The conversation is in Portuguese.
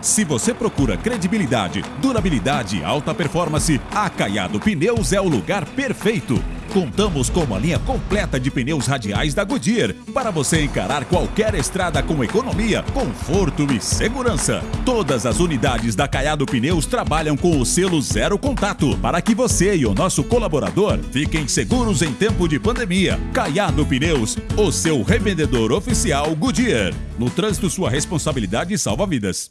Se você procura credibilidade, durabilidade e alta performance, a Caiado Pneus é o lugar perfeito. Contamos com uma linha completa de pneus radiais da Goodyear para você encarar qualquer estrada com economia, conforto e segurança. Todas as unidades da Caiado Pneus trabalham com o selo Zero Contato para que você e o nosso colaborador fiquem seguros em tempo de pandemia. Caiado Pneus, o seu revendedor oficial Goodyear. No trânsito, sua responsabilidade salva vidas.